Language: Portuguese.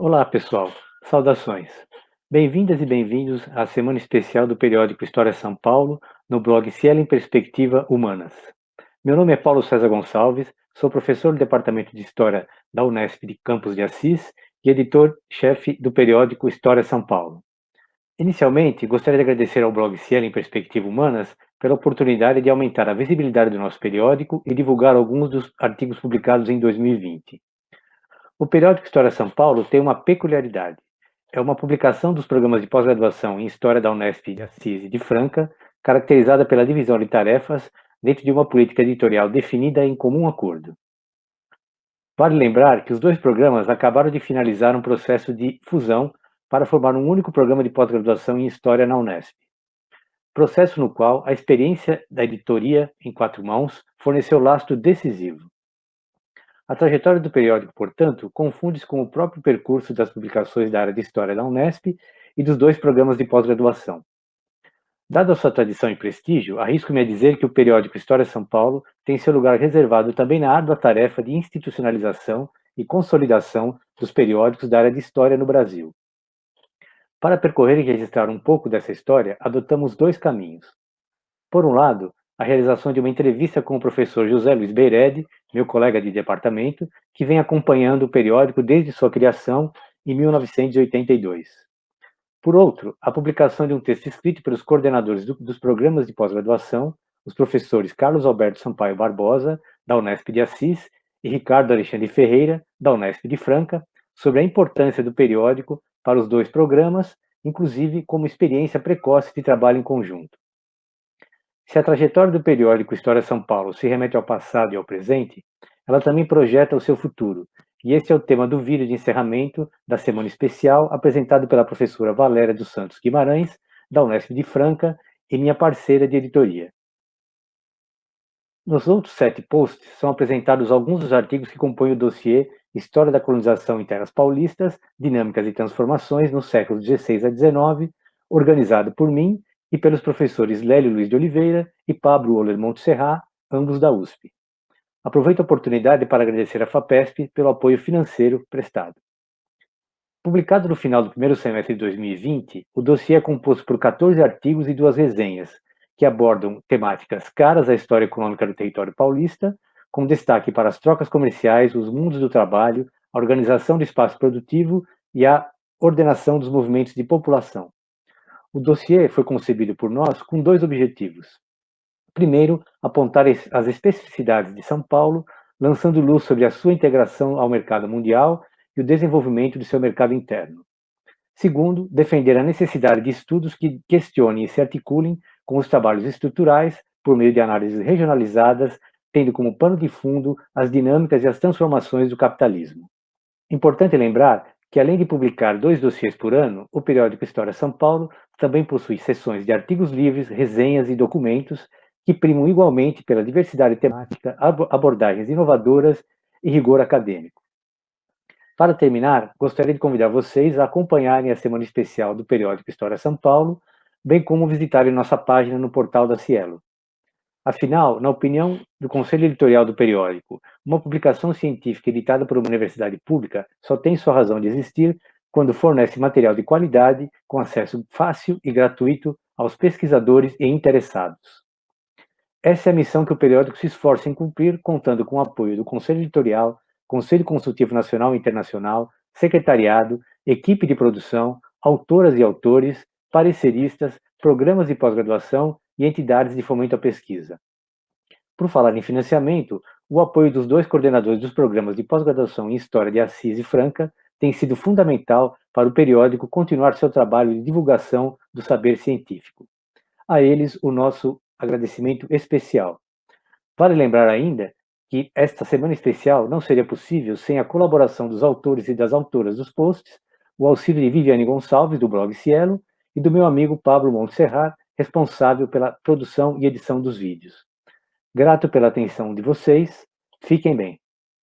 Olá, pessoal. Saudações. Bem-vindas e bem-vindos à semana especial do periódico História São Paulo, no blog Cielo em Perspectiva Humanas. Meu nome é Paulo César Gonçalves, sou professor do Departamento de História da Unesp de Campos de Assis e editor-chefe do periódico História São Paulo. Inicialmente, gostaria de agradecer ao blog Cielo em Perspectiva Humanas pela oportunidade de aumentar a visibilidade do nosso periódico e divulgar alguns dos artigos publicados em 2020. O periódico História São Paulo tem uma peculiaridade. É uma publicação dos programas de pós-graduação em História da Unesp de Assis e de Franca, caracterizada pela divisão de tarefas dentro de uma política editorial definida em comum acordo. Vale lembrar que os dois programas acabaram de finalizar um processo de fusão para formar um único programa de pós-graduação em História na Unesp. Processo no qual a experiência da editoria em quatro mãos forneceu lastro decisivo. A trajetória do periódico, portanto, confunde-se com o próprio percurso das publicações da área de História da Unesp e dos dois programas de pós-graduação. Dada a sua tradição e prestígio, arrisco-me a dizer que o periódico História São Paulo tem seu lugar reservado também na árdua tarefa de institucionalização e consolidação dos periódicos da área de História no Brasil. Para percorrer e registrar um pouco dessa história, adotamos dois caminhos. Por um lado, a realização de uma entrevista com o professor José Luiz Beiredi, meu colega de departamento, que vem acompanhando o periódico desde sua criação em 1982. Por outro, a publicação de um texto escrito pelos coordenadores do, dos programas de pós-graduação, os professores Carlos Alberto Sampaio Barbosa, da Unesp de Assis, e Ricardo Alexandre Ferreira, da Unesp de Franca, sobre a importância do periódico para os dois programas, inclusive como experiência precoce de trabalho em conjunto. Se a trajetória do periódico História São Paulo se remete ao passado e ao presente, ela também projeta o seu futuro, e esse é o tema do vídeo de encerramento da semana especial apresentado pela professora Valéria dos Santos Guimarães, da Unesp de Franca, e minha parceira de editoria. Nos outros sete posts são apresentados alguns dos artigos que compõem o dossiê História da Colonização em Terras Paulistas, Dinâmicas e Transformações nos séculos XVI a XIX, organizado por mim e pelos professores Lélio Luiz de Oliveira e Pablo Oler Montserrat, ambos da USP. Aproveito a oportunidade para agradecer à FAPESP pelo apoio financeiro prestado. Publicado no final do primeiro semestre de 2020, o dossiê é composto por 14 artigos e duas resenhas, que abordam temáticas caras à história econômica do território paulista, com destaque para as trocas comerciais, os mundos do trabalho, a organização do espaço produtivo e a ordenação dos movimentos de população. O dossiê foi concebido por nós com dois objetivos. Primeiro, apontar as especificidades de São Paulo, lançando luz sobre a sua integração ao mercado mundial e o desenvolvimento de seu mercado interno. Segundo, defender a necessidade de estudos que questionem e se articulem com os trabalhos estruturais por meio de análises regionalizadas, tendo como pano de fundo as dinâmicas e as transformações do capitalismo. Importante lembrar que além de publicar dois dossiês por ano, o periódico História São Paulo também possui seções de artigos livres, resenhas e documentos que primam igualmente pela diversidade temática, abordagens inovadoras e rigor acadêmico. Para terminar, gostaria de convidar vocês a acompanharem a semana especial do periódico História São Paulo, bem como visitarem nossa página no portal da Cielo. Afinal, na opinião do Conselho Editorial do periódico, uma publicação científica editada por uma universidade pública só tem sua razão de existir quando fornece material de qualidade com acesso fácil e gratuito aos pesquisadores e interessados. Essa é a missão que o periódico se esforça em cumprir, contando com o apoio do Conselho Editorial, Conselho Consultivo Nacional e Internacional, secretariado, equipe de produção, autoras e autores, pareceristas, programas de pós-graduação e entidades de fomento à pesquisa. Por falar em financiamento, o apoio dos dois coordenadores dos programas de pós-graduação em História de Assis e Franca tem sido fundamental para o periódico continuar seu trabalho de divulgação do saber científico. A eles, o nosso agradecimento especial. Vale lembrar ainda que esta semana especial não seria possível sem a colaboração dos autores e das autoras dos posts, o auxílio de Viviane Gonçalves, do blog Cielo, e do meu amigo Pablo Montserrat, responsável pela produção e edição dos vídeos. Grato pela atenção de vocês, fiquem bem.